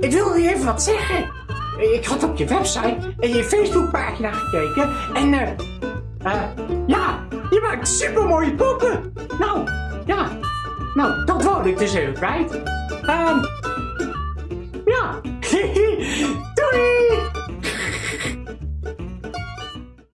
ik wilde je even wat zeggen. Ik had op je website en je Facebookpagina gekeken en eh, eh ja, je maakt supermooie poppen. Nou, ja, nou, dat wou ik dus even kwijt. Um.